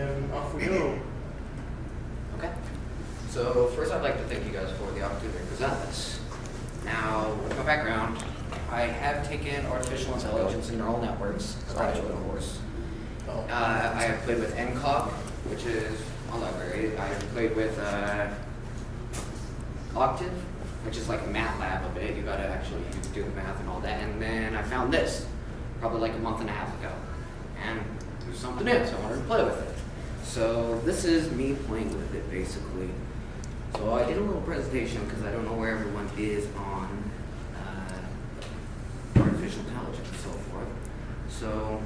then off we go. Okay. So first I'd like to thank you guys for the opportunity to present this. Now, with my background, I have taken artificial intelligence and neural networks, graduate course. Oh. Uh, I have played with Encog, which is a library. I have played with uh, Octave, which is like a MATLAB a bit. You gotta actually do the math and all that. And then I found this, probably like a month and a half ago. And it was something new, so I wanted to play with it. So this is me playing with it, basically. So I did a little presentation because I don't know where everyone is on uh, artificial intelligence and so forth. So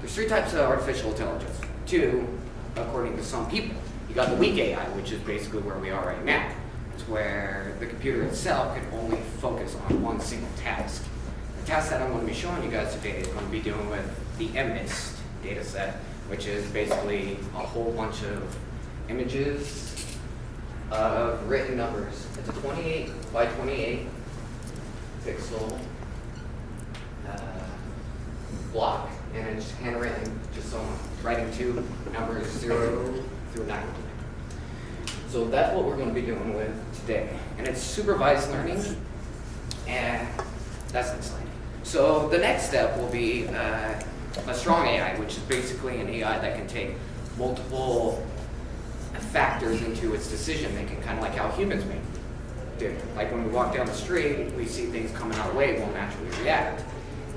there's three types of artificial intelligence. Two, according to some people. You got the weak AI, which is basically where we are right now. It's where the computer itself can only focus on one single task. The task that I'm going to be showing you guys today is going to be dealing with the MNIST data set, which is basically a whole bunch of images of written numbers. It's a 28 by 28 pixel uh, block, and it's handwritten, just so I'm writing two numbers, zero through nine. So that's what we're going to be doing with today. And it's supervised learning, and that's exciting. So the next step will be uh, a strong AI, which is basically an AI that can take multiple factors into its decision making, kind of like how humans make do. Like when we walk down the street, we see things coming our way, we'll naturally react.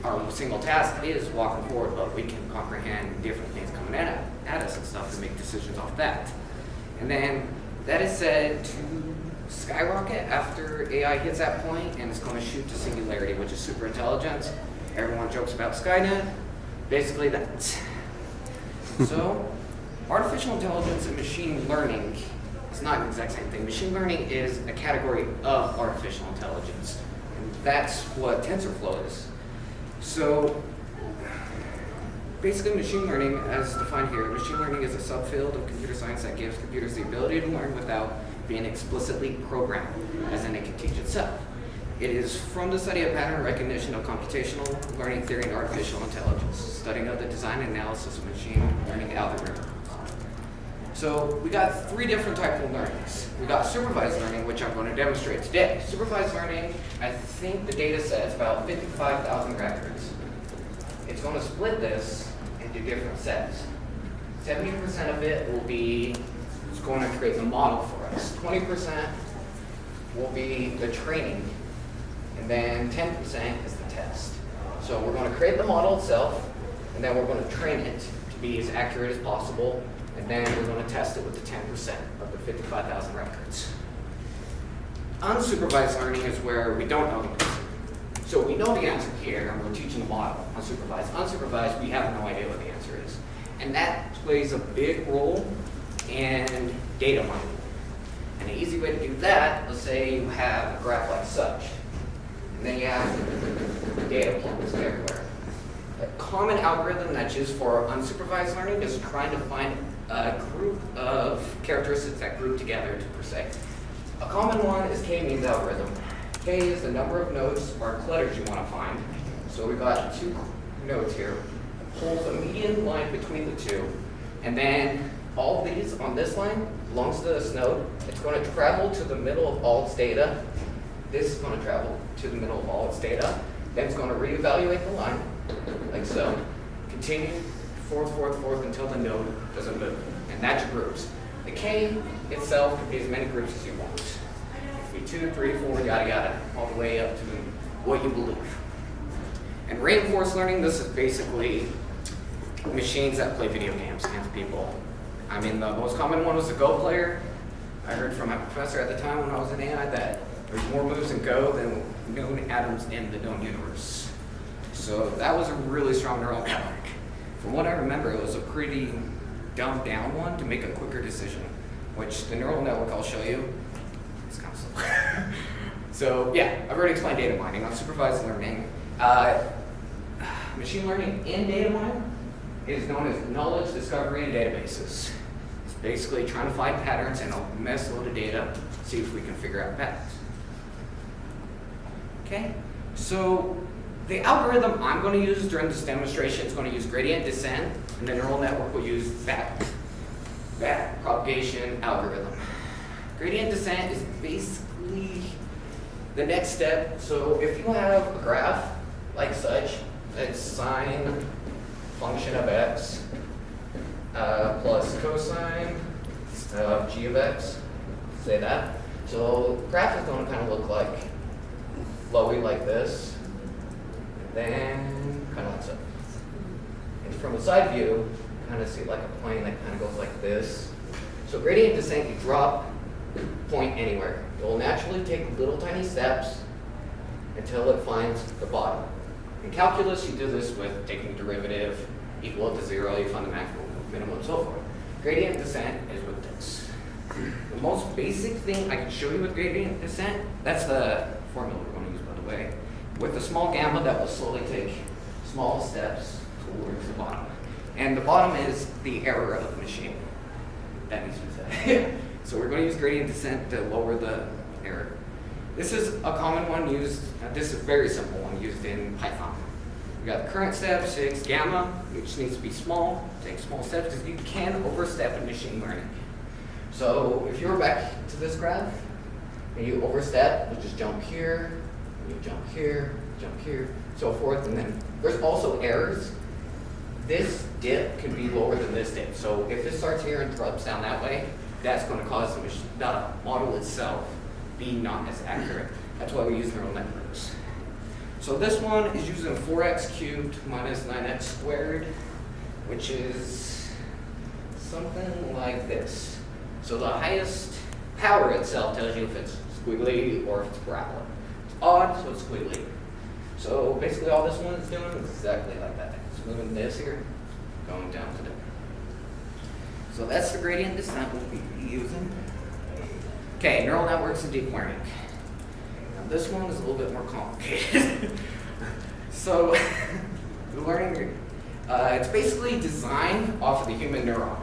Our single task is walking forward, but we can comprehend different things coming at, at us and stuff and make decisions off that. And then that is said to skyrocket after AI hits that point and it's going to shoot to singularity, which is super intelligence. Everyone jokes about Skynet. Basically that. so artificial intelligence and machine learning is not the exact same thing. Machine learning is a category of artificial intelligence. And that's what TensorFlow is. So basically machine learning, as defined here, machine learning is a subfield of computer science that gives computers the ability to learn without being explicitly programmed, as in it can teach itself. It is from the study of pattern recognition of computational learning theory and artificial intelligence, studying of the design and analysis of machine learning algorithms. So we got three different types of learnings. We got supervised learning, which I'm going to demonstrate today. Supervised learning, I think the data set is about 55,000 records. It's going to split this into different sets. 70% of it will be it's going to create the model for us. 20% will be the training, and then 10% is the test. So we're going to create the model itself, and then we're going to train it to be as accurate as possible, and then we're going to test it with the 10% of the 55,000 records. Unsupervised learning is where we don't know the answer. So we know the answer here, and we're teaching the model. Unsupervised. Unsupervised, we have no idea what the answer is. And that plays a big role in data mining. And the easy way to do that, let's say you have a graph like such, and then you have data points everywhere. A common algorithm that's used for unsupervised learning is trying to find a group of characteristics that group together to per se. A common one is k-means algorithm. K is the number of nodes or clusters you want to find. So we've got two nodes here. Pulls a median line between the two, and then all these on this line belongs to this node. It's going to travel to the middle of all its data. This is going to travel to the middle of all its data. Then it's going to reevaluate the line, like so. Continue forth, forth, forth until the node doesn't move. And that's your groups. The K itself can be as many groups as you want. It could be two, three, four, yada yada, all the way up to what you believe. And reinforced learning, this is basically machines that play video games against people. I mean, the most common one was the Go player. I heard from my professor at the time when I was in AI that there's more moves in Go than known atoms in the known universe. So that was a really strong neural network. From what I remember, it was a pretty dumbed down one to make a quicker decision, which the neural network I'll show you is kind of slow. so yeah, I've already explained data mining. Unsupervised learning. Uh, machine learning in data mining is known as knowledge discovery in databases. It's basically trying to find patterns in a mess load of data, see if we can figure out patterns. Okay, so the algorithm I'm going to use during this demonstration is going to use gradient descent, and the neural network will use back back propagation algorithm. Gradient descent is basically the next step. So if you have a graph like such, that's sine function of x uh, plus cosine of g of x, say that. So the graph is going to kind of look like flowy like this, and then kind of like so. And from a side view, kind of see like a plane that kind of goes like this. So gradient descent, you drop point anywhere. It will naturally take little tiny steps until it finds the bottom. In calculus, you do this with taking derivative equal to zero, you find the maximum, minimum, and so forth. Gradient descent is with this. The most basic thing I can show you with gradient descent, that's the formula we're going way. With a small gamma, that will slowly take small steps towards the bottom. And the bottom is the error of the machine. That needs to be said. so we're going to use gradient descent to lower the error. This is a common one used, uh, this is a very simple one used in Python. We got the current step, 6 gamma, which needs to be small, take small steps because you can overstep in machine learning. So if you were back to this graph, and you overstep, you just jump here, you jump here, jump here, so forth, and then there's also errors. This dip can be lower than this dip. So if this starts here and drops down that way, that's going to cause the, the model itself be not as accurate. That's why we use neural networks. So this one is using 4x cubed minus 9x squared, which is something like this. So the highest power itself tells you if it's squiggly or if it's parabola. Odd, so it's squiggly. So basically all this one is doing is exactly like that. It's moving this here, going down to there. So that's the gradient descent we'll be using. Okay, neural networks and deep learning. Now this one is a little bit more complicated. so the learning, uh, it's basically designed off of the human neuron.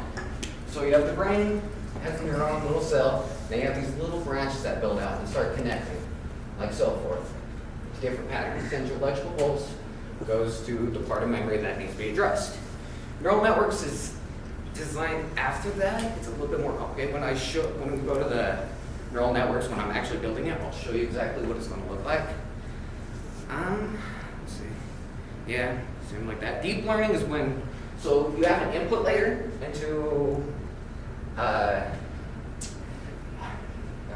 So you have the brain, has a neuron, little cell, then you have these little branches that build out and start connecting, like so forth. Different patterns, your electrical pulse, goes to the part of memory that needs to be addressed. Neural networks is designed after that. It's a little bit more complicated. When I show, when we go to the neural networks, when I'm actually building it, I'll show you exactly what it's going to look like. Um, let's see. Yeah, something like that. Deep learning is when, so you have an input layer into uh,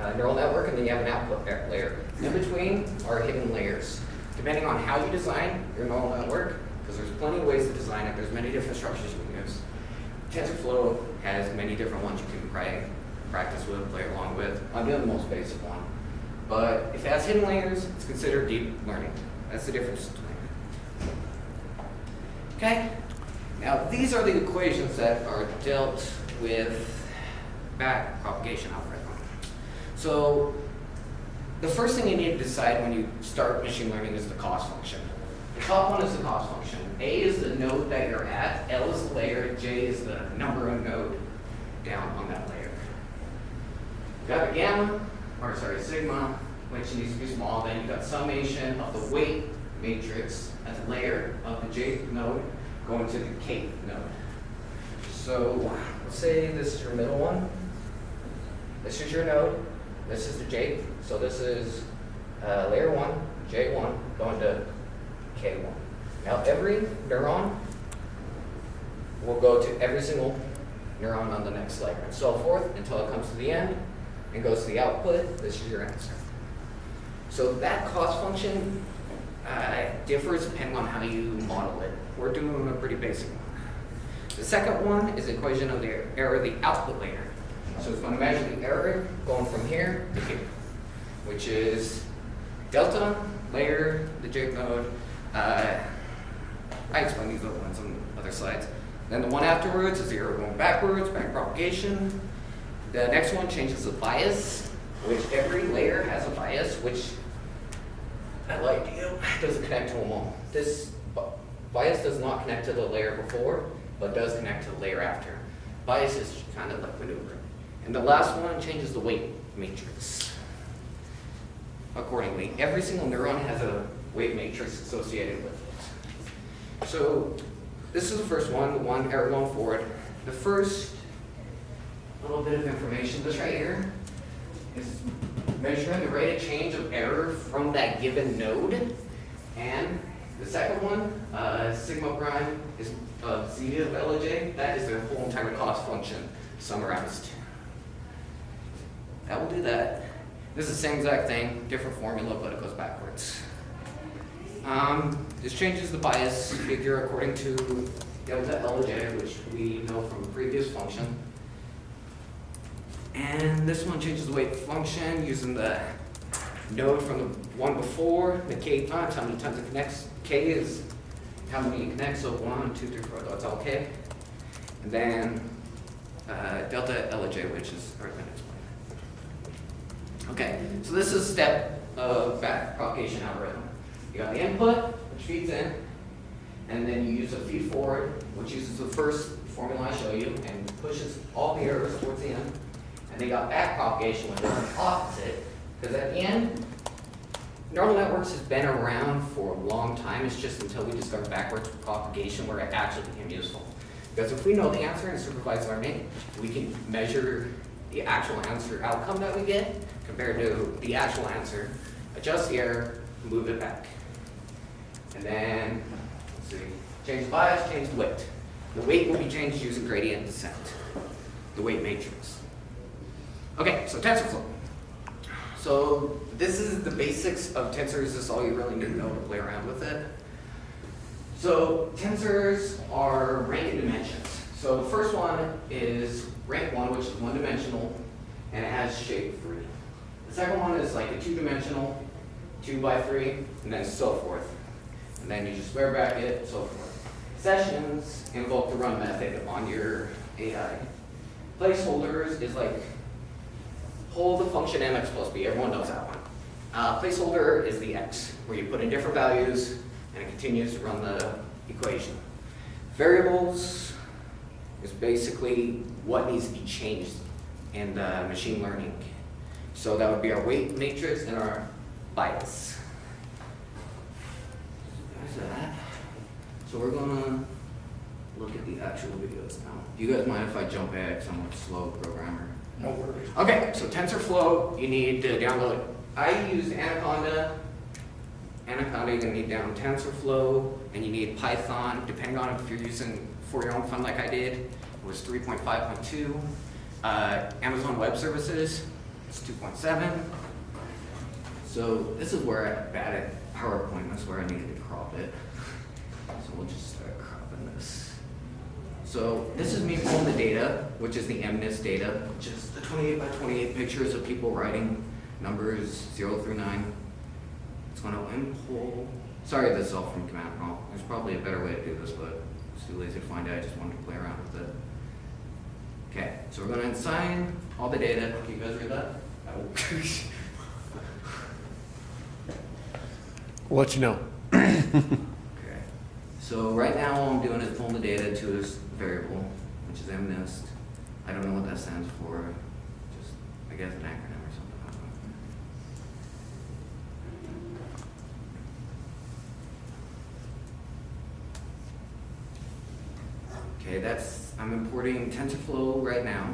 uh, neural network, and then you have an output layer. In between are hidden layers. Depending on how you design your neural network, because there's plenty of ways to design it, there's many different structures you can use. TensorFlow has many different ones you can pray, practice with, play along with. I'm doing the most basic one. But if it has hidden layers, it's considered deep learning. That's the difference between. Okay? Now, these are the equations that are dealt with back propagation. So, the first thing you need to decide when you start machine learning is the cost function. The top one is the cost function. A is the node that you're at, L is the layer, J is the number of node down on that layer. You've got the gamma, or sorry, sigma, which needs to be small. Then you've got summation of the weight matrix at the layer of the J node going to the K node. So let's say this is your middle one. This is your node. This is the J. So this is uh, layer one, J1, going to K1. Now every neuron will go to every single neuron on the next layer and so forth until it comes to the end and goes to the output. This is your answer. So that cost function uh, differs depending on how you model it. We're doing a pretty basic one. The second one is the equation of the error of the output layer. So it's going to measure the error going from here to here, which is delta, layer, the J node. Uh, I explained these other ones on other slides. Then the one afterwards is the error going backwards, back propagation. The next one changes the bias, which every layer has a bias, which I like you, doesn't connect to them all. This bias does not connect to the layer before, but does connect to the layer after. Bias is kind of like maneuvering. And the last one changes the weight matrix accordingly. Every single neuron has a weight matrix associated with it. So this is the first one, the one error going forward. The first little bit of information. This right here is measuring the rate of change of error from that given node. And the second one, uh, sigma prime, is uh, zeta of LJ. That is the whole entire cost function summarized. That will do that. This is the same exact thing, different formula, but it goes backwards. Um, this changes the bias figure according to delta LJ, which we know from a previous function. And this one changes the weight function using the node from the one before, the k times, how many times it connects. K is how many you connect, so one, two, three, four, that's all k. And then uh, delta LJ, which is, explain. Okay, so this is step of back propagation algorithm. You got the input, which feeds in, and then you use a feed forward, which uses the first formula I show you and pushes all the errors towards the end. And they got back propagation, which is the opposite, because at the end, neural networks has been around for a long time. It's just until we discovered backwards propagation where it actually became useful. Because if we know the answer in supervised learning, we can measure the actual answer outcome that we get compared to the actual answer, adjust the error, move it back. And then, let's see, change the bias, change the weight. The weight will be changed using gradient descent, the weight matrix. Okay, so TensorFlow. So this is the basics of tensors. This is all you really need to know to play around with it. So tensors are rank in dimensions. So the first one is rank one, which is one dimensional, and it has shape three. The second one is like a two dimensional, two by three, and then so forth. And then you just square bracket, so forth. Sessions invoke the run method on your AI. Placeholders is like hold the function mx plus b. Everyone knows that one. Uh, placeholder is the x, where you put in different values, and it continues to run the equation. Variables is basically what needs to be changed in the machine learning. So that would be our weight matrix and our bias. There's. So we're gonna look at the actual videos now. Do you guys mind if I jump back? 'Cause I'm a slow programmer. No worries. Okay, so TensorFlow, you need to download. I used Anaconda. Anaconda, you're gonna need down TensorFlow, and you need Python, depending on if you're using for your own fun like I did, it was 3.5.2. Uh, Amazon Web Services, it's 2.7. So this is where I bad at PowerPoint, that's where I needed to crop it. So we'll just start cropping this. So this is me pulling the data, which is the MNIST data, just the 28 by 28 pictures of people writing numbers 0 through 9. It's going to impull. Sorry, this is all from command prompt. There's probably a better way to do this, but it's too lazy to find it. I just wanted to play around with it. Okay, so we're going to assign all the data. Can you guys read that? We'll let you know. Okay. So right now, all I'm doing is pulling the data to this variable, which is MNIST. I don't know what that stands for. Just, I guess, an acronym or something. Okay, that's, I'm importing TensorFlow right now.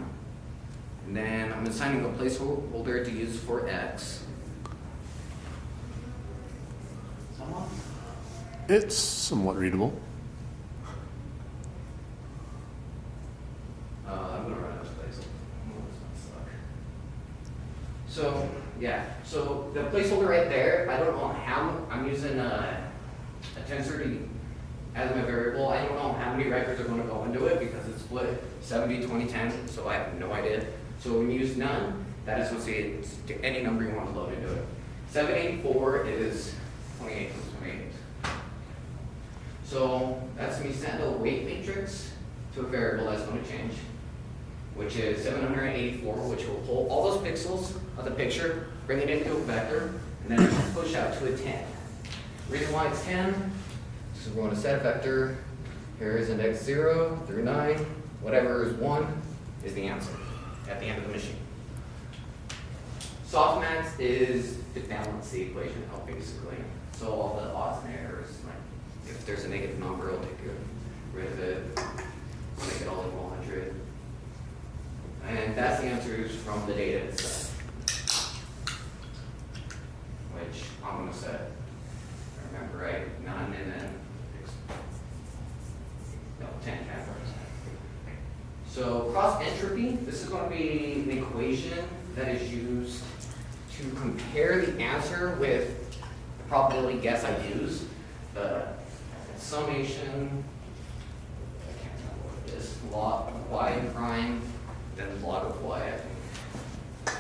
And then I'm assigning a placeholder to use for X. Someone? It's somewhat readable. Uh, I'm gonna run out of place. This might suck. So, yeah, so the placeholder right there, I don't know how, I'm using a, a tensor to, as my variable, I don't know how many records are gonna go into it because it's split 70, 20, 10, so I have no idea. So when you use none, that is associated to any number you want to load into it. 784 is 28 plus 28. So that's me send a weight matrix to a variable that's going to change, which is 784, which will pull all those pixels of the picture, bring it into a vector, and then push out to a 10. Reason why it's 10, so we're going to set a vector. Here is index 0 through 9. Whatever is 1 is the answer at the end of the machine. Softmax is to balance the equation out basically. So all the odds and errors, like if there's a negative number, I'll take rid of it, make it all equal 100. And that's the answers from the data itself. Which I'm gonna set, I remember right, none and then, no, ten cameras. So cross entropy, this is gonna be an equation that is used to compare the answer with the probability guess I use. The summation, I can't remember what it is, log of y prime, then log of y, I think.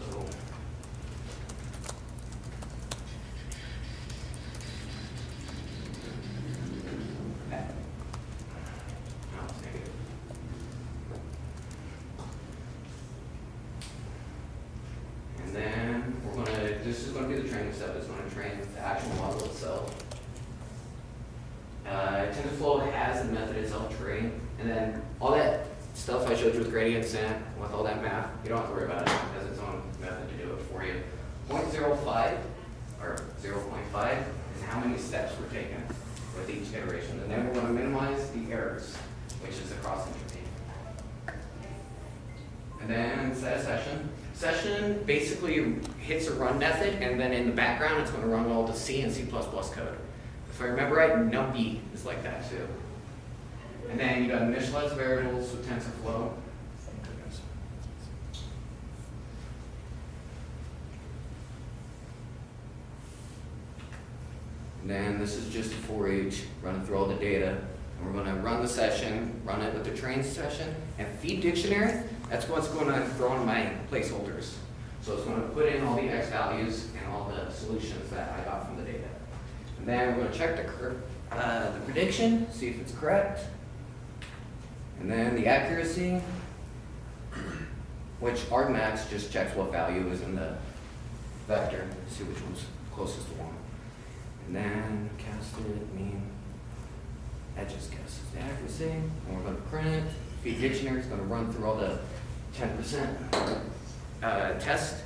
So. that. No, it's negative. And then we're gonna, this is gonna be the training step, it's gonna train the actual model itself. Uh, TensorFlow has the method itself train, and then all that stuff I showed you with gradient descent, with all that math, you don't have to worry about it, it has its own method to do it for you. 0.05 or zero point five is how many steps were taken with each iteration, and then we're gonna minimize the errors, which is the cross entropy. And then set a session. Session basically hits a run method, and then in the background, it's gonna run all the C and C++ code. If I remember right, NumPy is like that too. And then you've got initialize variables with TensorFlow. And then this is just a for each, running through all the data. And we're gonna run the session, run it with the train session, and feed dictionary, that's what's gonna throw in my placeholders. So it's gonna put in all the x values and all the solutions that I got from the data. And then we're gonna check the uh, the prediction, see if it's correct. And then the accuracy, which argmax just checks what value is in the vector, see which one's closest to one. And then cast it, mean, that just guesses the accuracy, and we're gonna print it. Feed dictionary is gonna run through all the ten percent, uh, test.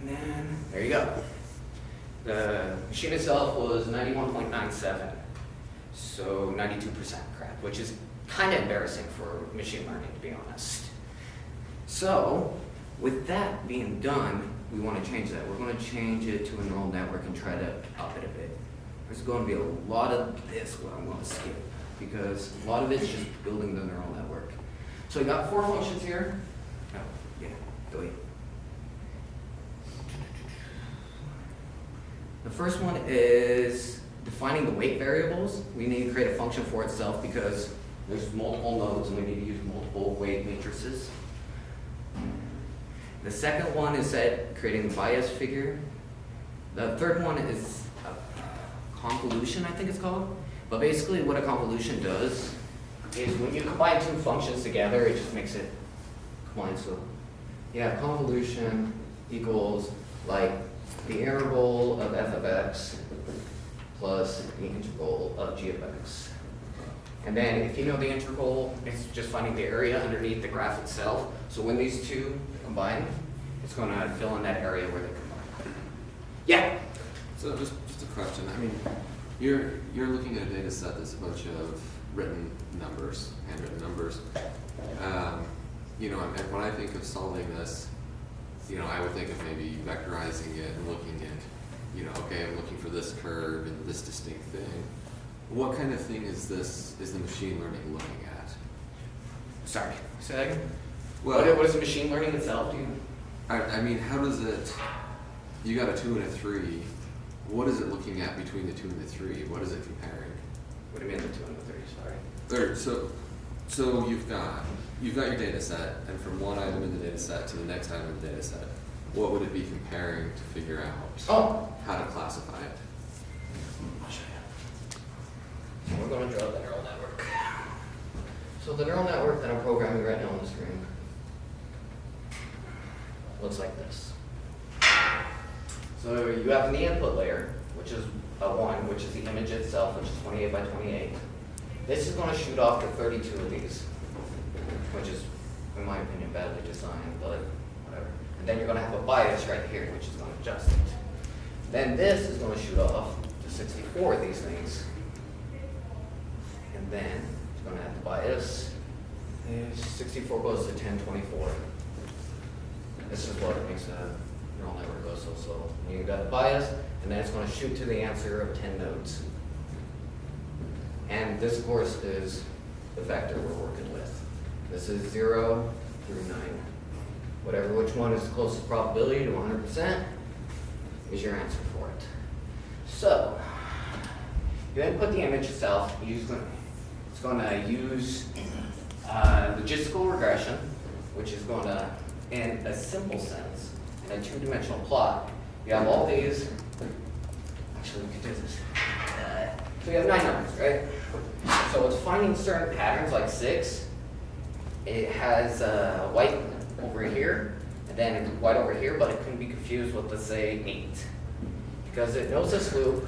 And then, there you go. The machine itself was ninety-one point nine seven, so ninety-two percent correct, which is kind of embarrassing for machine learning, to be honest. So, with that being done, we want to change that. We're going to change it to a neural network and try to up it a bit. There's going to be a lot of this what I'm going to skip because a lot of it's just building the neural network. So we got four functions here. Oh, yeah, delete. The first one is defining the weight variables. We need to create a function for itself because there's multiple nodes and we need to use multiple weight matrices. The second one is that creating the bias figure. The third one is a convolution, I think it's called. But basically what a convolution does is when you combine two functions together, it just makes it combine. So yeah, convolution equals like the integral of f of x plus the integral of g of x. And then if you know the integral, it's just finding the area underneath the graph itself. So when these two combine, it's going to fill in that area where they combine. Yeah. So just, just a question, I mean, you're, you're looking at a data set that's a bunch of written numbers, handwritten numbers. Um, you know, and when I think of solving this, you know, I would think of maybe vectorizing it and looking at, you know, okay, I'm looking for this curve and this distinct thing. What kind of thing is this, is the machine learning looking at? Sorry. Say that again. Well- what, what is the machine learning itself? Do you, I, I mean, how does it, you got a two and a three, what is it looking at between the two and the three? What is it comparing? what do you mean the two and the three? Sorry. Or, so, so you've got, you've got your data set, and from one item in the data set to the next item in the data set, what would it be comparing to figure out Oh, how to classify it? I'll show you. So we're going to draw the neural network. So the neural network that I'm programming right now on the screen looks like this. So you have the input layer, which is a one, which is the image itself, which is 28 by 28. This is going to shoot off to 32 of these, which is, in my opinion, badly designed, but whatever. And then you're going to have a bias right here, which is going to adjust it. Then this is going to shoot off to 64 of these things. And then it's going to have the bias is sixty-four goes to ten twenty-four. This is what makes a neural network go so slow. You got bias, and then it's gonna shoot to the answer of ten nodes. And this, course, is the vector we're working with. This is zero through nine. Whatever, which one is the closest probability to hundred percent is your answer for it. So, you then put the image itself, it's gonna use uh, logistical regression, which is gonna, in a simple sense, in a two-dimensional plot, you have all these, actually, we could do this. So we have nine numbers, right? So it's finding certain patterns like six. It has uh, white over here, and then white over here, but it couldn't be confused with, let's say, eight. Because it knows this loop,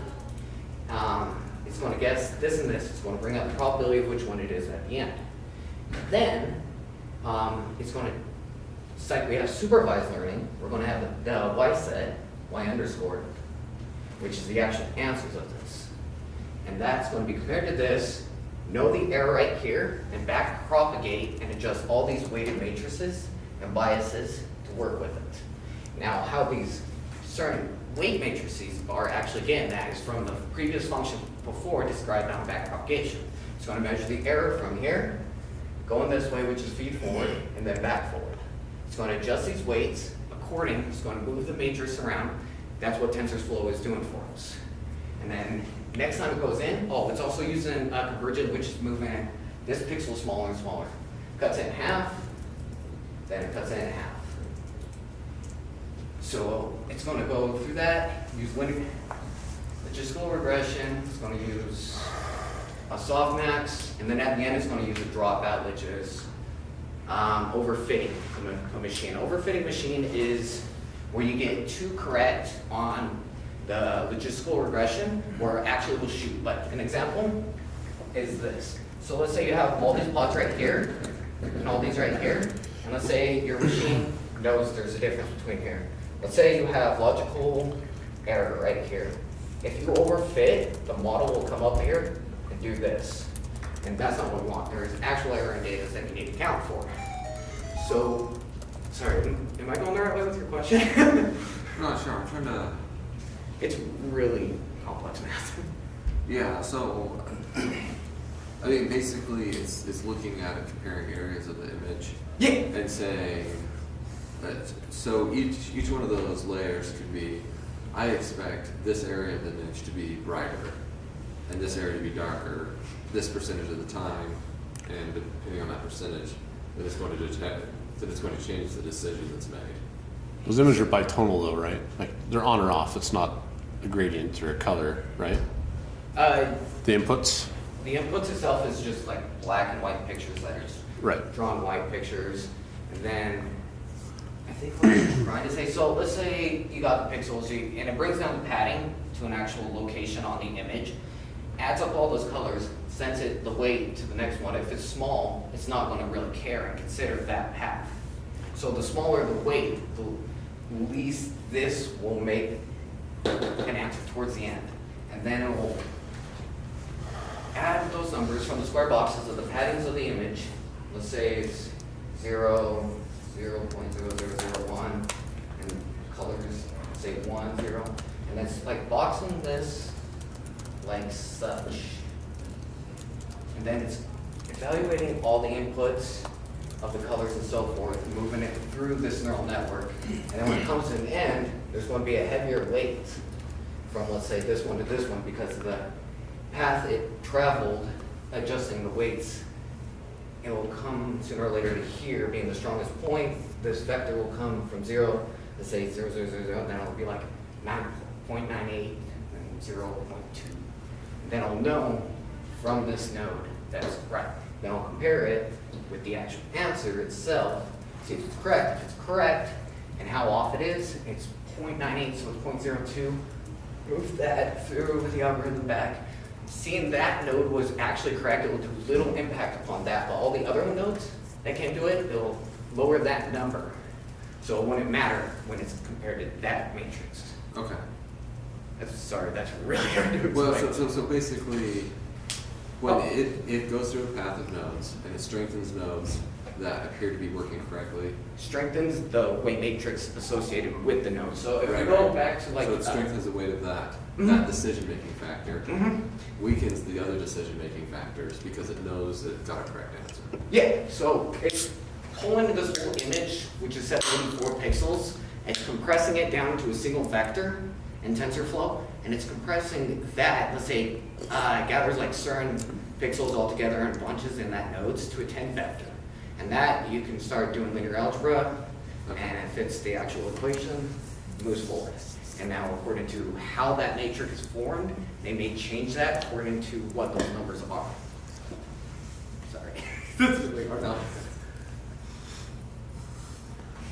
um, it's gonna guess this and this, it's gonna bring up the probability of which one it is at the end. Then, um, it's gonna, it's like we have supervised learning, we're gonna have the, the y set, y underscore, which is the actual answers of this. And that's gonna be compared to this, know the error right here, and back propagate and adjust all these weighted matrices and biases to work with it. Now, how these certain weight matrices are actually again, that is from the previous function before described on back propagation. It's gonna measure the error from here, going this way, which is feed forward, and then back forward. It's gonna adjust these weights according, it's gonna move the matrix around. That's what TensorFlow is doing for us. And then next time it goes in, oh, it's also using uh, convergent, which is moving this pixel smaller and smaller. Cuts it in half, then it cuts it in half. So it's gonna go through that, use linear, logistical regression, it's gonna use a softmax, and then at the end, it's gonna use a dropout, which is um, overfitting a a machine. Overfitting machine is where you get too correct on the logistical regression, where actually will shoot. But an example is this. So let's say you have all these plots right here, and all these right here, and let's say your machine knows there's a difference between here. Let's say you have logical error right here. If you overfit, the model will come up here and do this. And that's not what we want. There is actual error in data that you need to account for. So, sorry, am I going the right way with your question? Not sure, I'm trying to, It's really complex math. yeah, so, I mean, basically, it's, it's looking at and comparing areas of the image Yeah. and saying, that, so each, each one of those layers could be, I expect this area of the image to be brighter and this area to be darker, this percentage of the time, and depending on that percentage, then it's going to detect, then it's going to change the decision that's made. Those images are bitonal though, right? Like they're on or off. It's not a gradient or a color, right? Uh, The inputs, the inputs itself is just like black and white pictures that are just right? drawn white pictures, and then I think what I'm trying to say. So let's say you got the pixels, you, and it brings down the padding to an actual location on the image, adds up all those colors, sends it the weight to the next one. If it's small, it's not going to really care and consider that path. So the smaller the weight, the least this will make an answer towards the end, and then it will add those numbers from the square boxes of the paddings of the image. Let's say it's zero, zero point zero zero zero one, and colors say one, zero. And it's like boxing this like such. And then it's evaluating all the inputs of the colors and so forth, moving it through this neural network. And then when it comes to an end, there's going to be a heavier weight from, let's say, this one to this one because of the path it traveled, adjusting the weights. It will come sooner or later to here being the strongest point. This vector will come from zero, let's say zero, zero, zero, zero, and then it'll be like nine point nine eight and zero point two. Then I'll know from this node that's right. Then I'll compare it with the actual answer itself, see if it's correct. If it's correct, and how off it is, it's 0.98, so it's 0.02. Move that through the algorithm back. Seeing that node was actually correct, it will do little impact upon that, but all the other nodes that can't do it, it'll lower that number. So it wouldn't matter when it's compared to that matrix. Okay. That's, sorry, that's really hard to Well, so, so, so basically, When Oh. it, it goes through a path of nodes and it strengthens nodes that appear to be working correctly. Strengthens the weight matrix associated with the node. So if we go right. back to like. So it uh, strengthens the weight of that, Mhm. that decision-making factor. mhm. Weakens the other decision-making factors because it knows it got a correct answer. Yeah, so it's pulling this whole image, which is set to 84 pixels, and compressing it down to a single vector in TensorFlow, and it's compressing that, let's say, uh, gathers like certain pixels all together and bunches in that nodes to a 10 vector. And that, you can start doing linear algebra, and it fits the actual equation, moves forward. And now according to how that matrix is formed, they may change that according to what those numbers are. Sorry. This is really hard. No.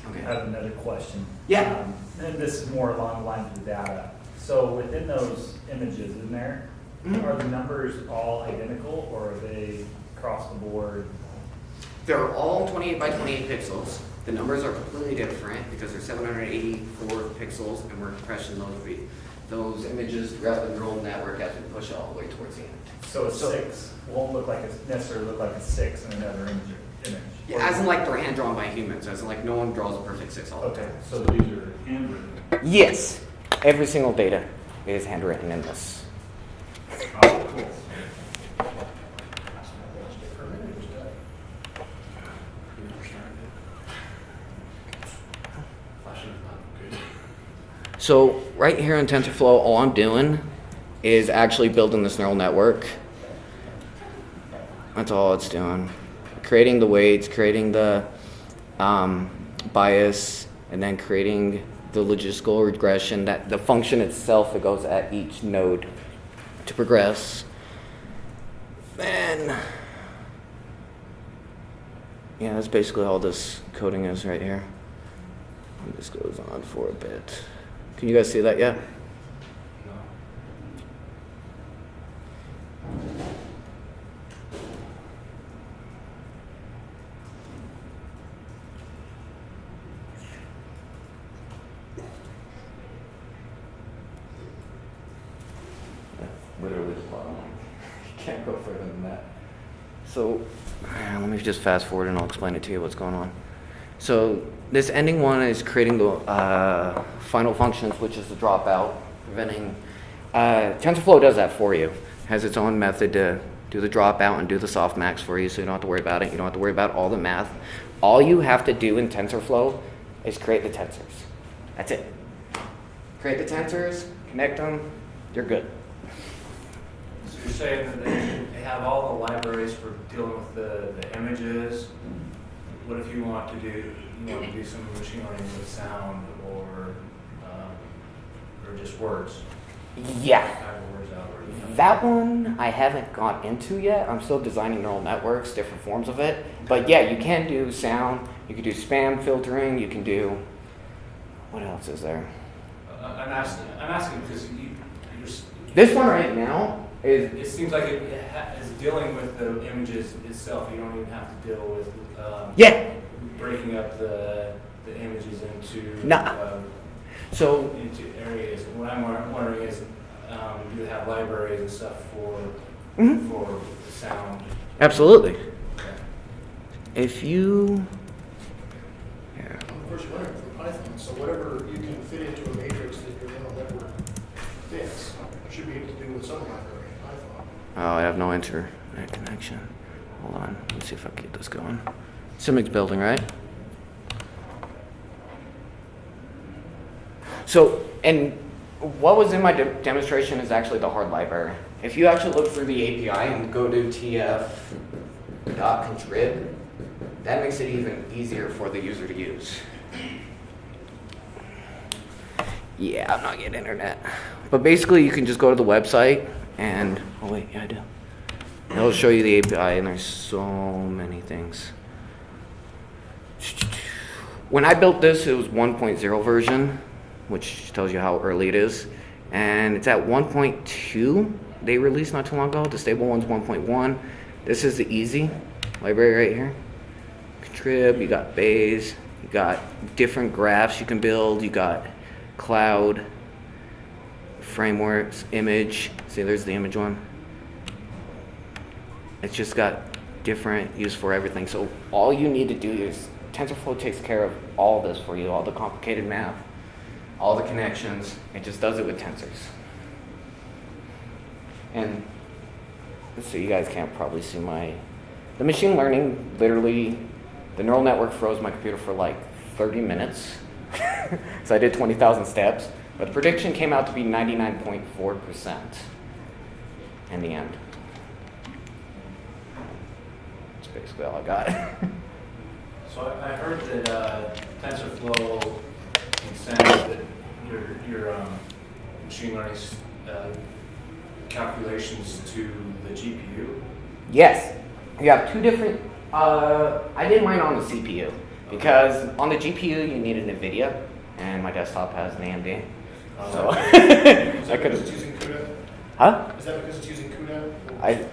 I have another question. Yeah. Um, And this is more along the lines of the data. So within those images in there, Mhm. are the numbers all identical or are they across the board? They're all 28 by 28 pixels. The numbers are completely different because they're 784 pixels and we're compressing those, those images throughout the neural network as we push it all the way towards the end. So a So- six won't look like, a necessarily look like a six in another image. image. Yeah, as in like they're hand drawn by humans, as in like no one draws a perfect six all the time. Okay, so these are handwritten. Yes, every single data is handwritten in this. So right here in TensorFlow, all I'm doing is actually building this neural network. That's all it's doing. Creating the weights, creating the um, bias, and then creating the logistical regression, that the function itself that goes at each node to progress. Then, yeah, that's basically all this coding is right here. And this goes on for a bit. Can you guys see that yet? Literally Can't go further than that. So, let me just fast forward and I'll explain it to you what's going on. So this ending one is creating the uh, final functions, which is the dropout, preventing. Uh, TensorFlow does that for you. Has its own method to do the dropout and do the softmax for you, so you don't have to worry about it. You don't have to worry about all the math. All you have to do in TensorFlow is create the tensors. That's it. Create the tensors, connect them, you're good. You're saying that they, they have all the libraries for dealing with the, the images? What if you want to do, you want to do some machine learning with sound or, um, or just words? Yeah. Kind of words algorithm? That one I haven't got into yet. I'm still designing neural networks, different forms of it. But yeah, you can do sound, you can do spam filtering, you can do. What else is there? Uh, I'm asking, I'm asking because you, you're, This one right now is. it seems like it it ha- is dealing with the images itself. You don't even have to deal with, um, Yeah. breaking up the, the images into, Nah. um, So into areas. And what I'm wondering is, um, do you have libraries and stuff for, Mhm. for sound? absolutely. Okay. If you. Here. Of course, you learn it from Python, so whatever you can fit into a matrix that your neural network fits, you should be able to do with some library in Python. Oh, I have no internet connection. Hold on. Let's see if I can get this going. Simics building, right? So, and what was in my de- demonstration is actually the hard library. If you actually look through the API and go to tf.contrib, that makes it even easier for the user to use. Yeah, I'm not getting internet. But basically, you can just go to the website and, oh wait, yeah, I do. It'll show you the API, and there's so many things. When I built this, it was 1.0 version, which tells you how early it is. And it's at 1.2, they released not too long ago. The stable one's 1.1. This is the easy library right here. Contrib, you got Bayes, you got different graphs you can build, you got cloud, frameworks, image. See, there's the image one. It's just got different use for everything. So all you need to do is TensorFlow takes care of all this for you, all the complicated math, all the connections. It just does it with tensors. And so you guys can't probably see my the machine learning literally the neural network froze my computer for like 30 minutes. so I did 20,000 steps, but the prediction came out to be 99.4% in the end. That's basically all I got. So I, I heard that, uh, TensorFlow can send that your, your, um, machine learning, uh, calculations to the GPU. yes, you have two different. Uh, I did mine on the CPU because on the GPU you need an NVIDIA, and my desktop has an AMD. So Is I that because could it's have. CUDA? Huh? Is that because it's using CUDA? I,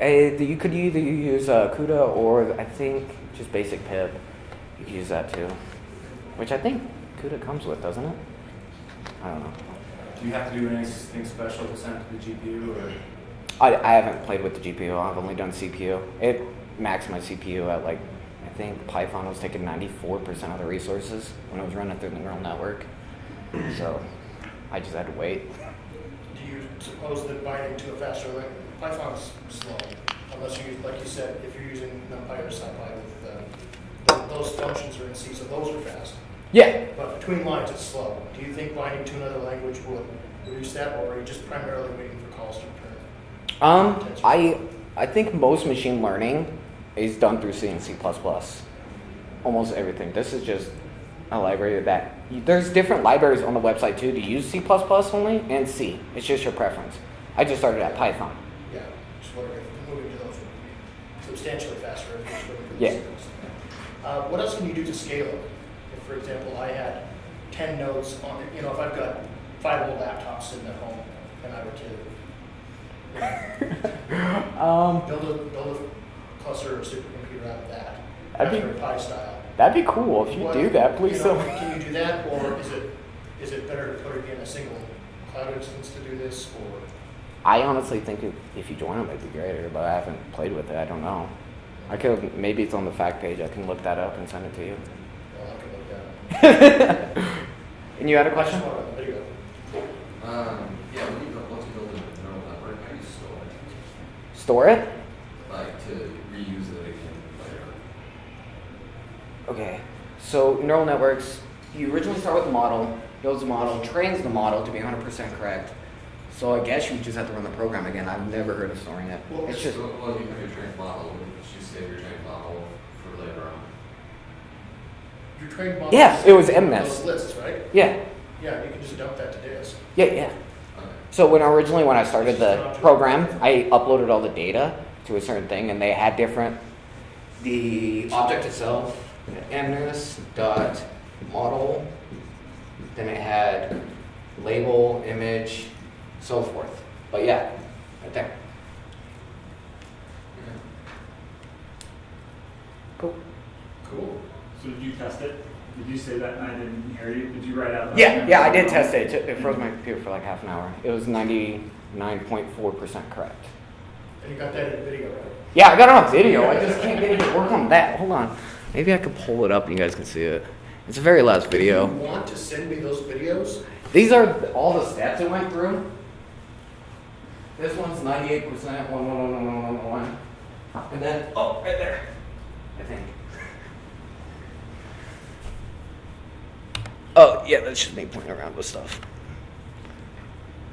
I, you could either use uh, CUDA or I think just basic pip. You could use that too, which I think CUDA comes with, doesn't it? I don't know. Do you have to do anything special to send to the GPU or? I, I haven't played with the GPU. I've only done CPU. It maxed my CPU at like I think Python was taking 94% of the resources when it was running through the neural network. So I just had to wait. Do you suppose that binding to a faster language, Python's slow, unless you, like you said, if you're using NumPy or SciPy with, uh, those functions are in C, so those are fast. Yeah, But between lines, it's slow. Do you think binding to another language would reduce that, or are you just primarily waiting for calls to return? Um, I I think most machine learning is done through C and C++. Almost everything. This is just a library that there's different libraries on the website too to use C++ only and C. It's just your preference. I just started at Python. Yeah, just wondering if moving to those would be substantially faster if you're looking for the Yeah. Uh, what else can you do to scale it? If, for example, I had ten nodes on, it, you know, if I've got five old laptops sitting at home and I were to Um, build a, build a cluster or supercomputer out of that, That'd be- Raspberry Pi style. That'd be cool if you What- do that. Please you know, don't. Can you do that, or is it, is it better to put it in a single cloud instance to do this, or? I honestly think if, if you join them, it'd be greater, but I haven't played with it. I don't know. I could maybe it's on the FAQ page. I can look that up and send it to you. Well, I can look that up. and you had a I question? just want a video. Um, yeah, when you, once you build a neural network, how do you store it? Store it. Like to reuse it again later? Okay, so neural networks, you originally start with a model, builds a model, trains the model to be 100% correct. So I guess you just have to run the program again. I've never heard of storing it. Well, It's just, So, well, you have your trained model, would you save your trained model for later on? Your trained model. Yeah, it was those MNIST. lists, right? yeah, Yeah, you can just dump that to disk. yeah, yeah. Okay. So when originally when I started the program, I uploaded all the data to a certain thing, and they had different. The object itself, mnist dot model, then it had label, image, so forth. But yeah, right there. Cool. Cool. So did you test it? Did you say that and I didn't hear you? Did you write out? Yeah, yeah, I did test it. It It froze my computer for like half an hour. It was ninety nine point four percent correct. And you got that in video, right? Yeah, I got it on video. I just can't get it to work on that. Hold on. Maybe I could pull it up and you guys can see it. It's a very last video. You want to send me those videos? These are all the steps it went through. This one's 98%, one, one, one, one, one, one, one. And then, oh, right there. I think. Oh, yeah, that's just me playing around with stuff.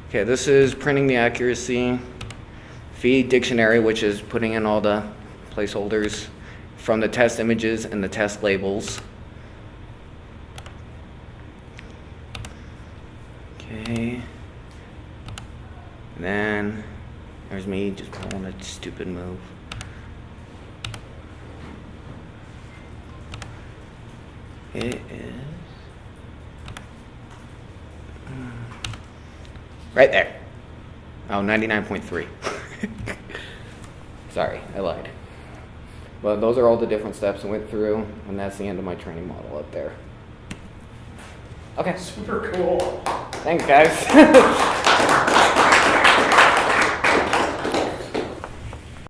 Okay, this is printing the accuracy. Feed dictionary, which is putting in all the placeholders from the test images and the test labels. Okay. And then there's me just pulling a stupid move. It is right there. Oh, 99.3. Sorry, I lied. But those are all the different steps I went through, and that's the end of my training model up there. Okay, Super cool. thanks, guys.